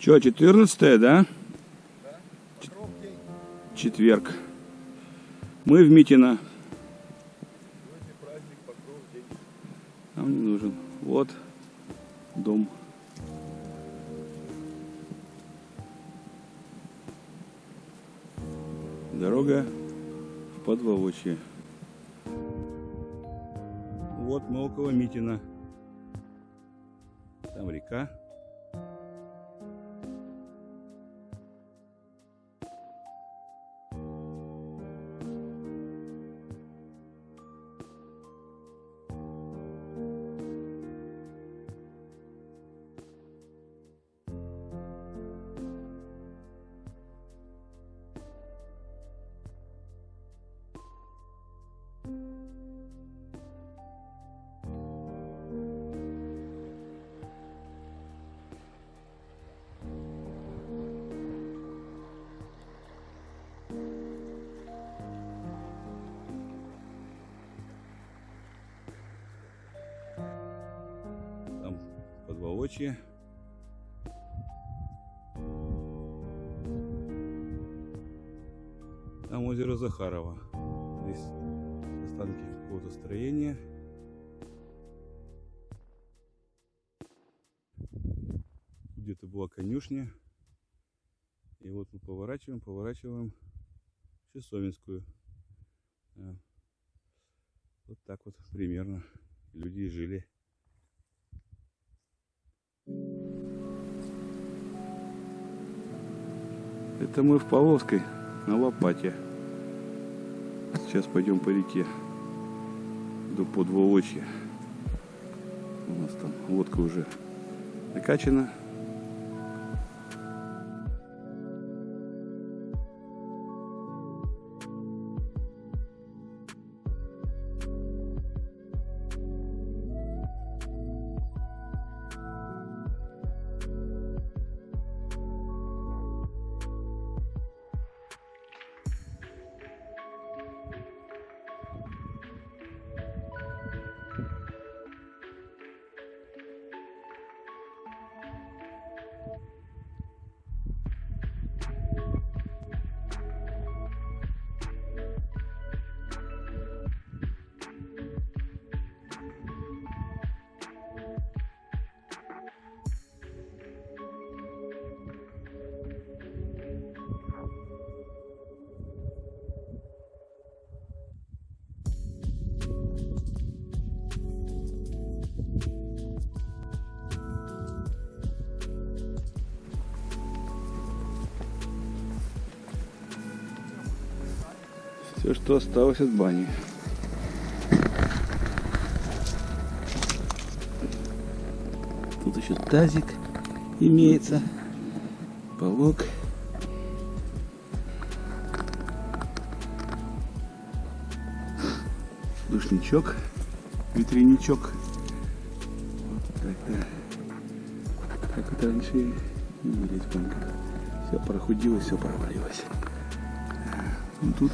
Че, 14 да? Четверг. Мы в Митино. Нам не нужен. Вот дом. Дорога в Подволочье. Вот мы около Митина. Там река. Подволочье. Там озеро Захарова. Здесь останки какого-то строения. Где-то была конюшня. И вот мы поворачиваем, поворачиваем. Да. Вот так вот примерно люди жили. Это мы в Павловской на лопате. Сейчас пойдем по реке до Подволочья. У нас там лодка уже накачана. Все, что осталось от бани. Тут еще тазик имеется. Полок. Душничок. Витриничок. Вот так, да. Так вот раньше и были. Все прохудилось, все провалилось. Ну, Тут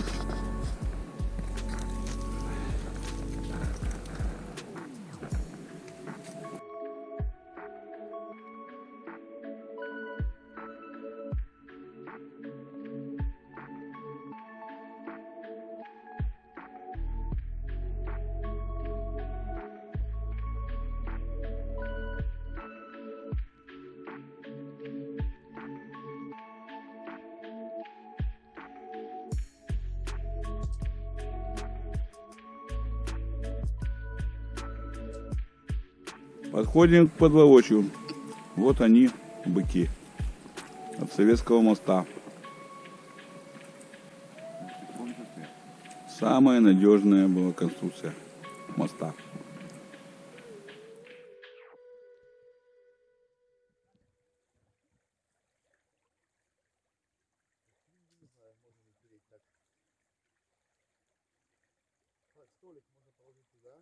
Подходим к подловочью. Вот они, быки. От Советского моста. Самая надежная была конструкция моста. столик можно положить туда.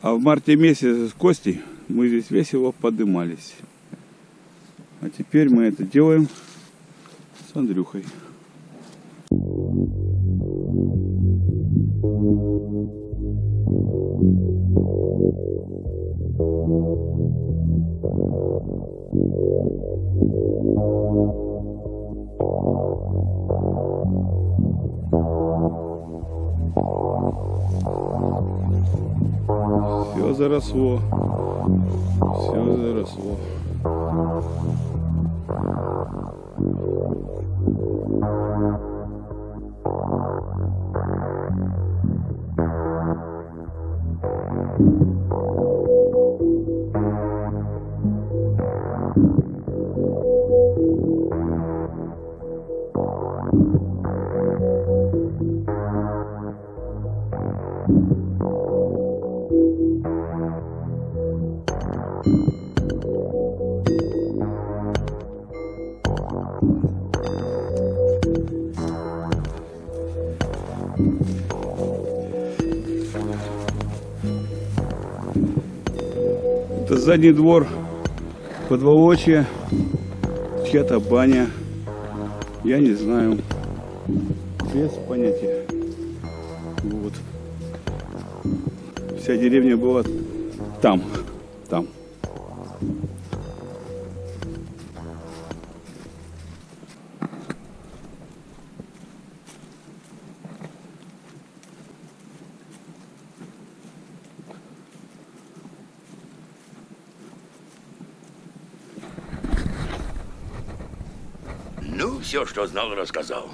А в марте месяце с Костей мы здесь весело подымались. А теперь мы это делаем с Андрюхой. Все заросло. Все заросло. Это задний двор подволочья, чья-то баня. Я не знаю. Без понятия. Вот. Вся деревня была там. Там. Все, что знал, рассказал.